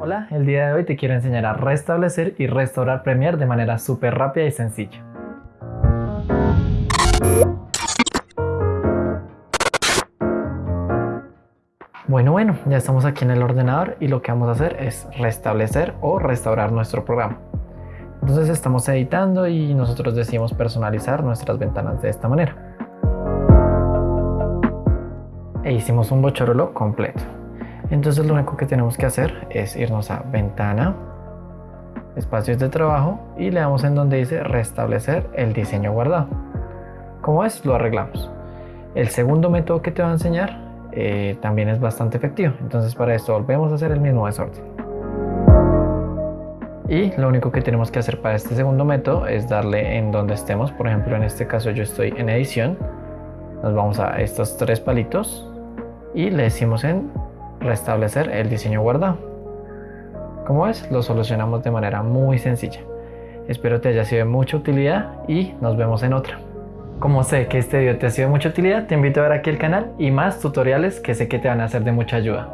Hola, el día de hoy te quiero enseñar a restablecer y restaurar Premiere de manera súper rápida y sencilla. Bueno, bueno, ya estamos aquí en el ordenador y lo que vamos a hacer es restablecer o restaurar nuestro programa. Entonces estamos editando y nosotros decidimos personalizar nuestras ventanas de esta manera. E hicimos un bochorolo completo. Entonces lo único que tenemos que hacer es irnos a ventana, espacios de trabajo y le damos en donde dice restablecer el diseño guardado. Como es, lo arreglamos. El segundo método que te voy a enseñar eh, también es bastante efectivo. Entonces para esto volvemos a hacer el mismo desorden. Y lo único que tenemos que hacer para este segundo método es darle en donde estemos. Por ejemplo, en este caso yo estoy en edición. Nos vamos a estos tres palitos y le decimos en restablecer el diseño guardado. Como ves, lo solucionamos de manera muy sencilla. Espero te haya sido de mucha utilidad y nos vemos en otra. Como sé que este video te ha sido de mucha utilidad, te invito a ver aquí el canal y más tutoriales que sé que te van a ser de mucha ayuda.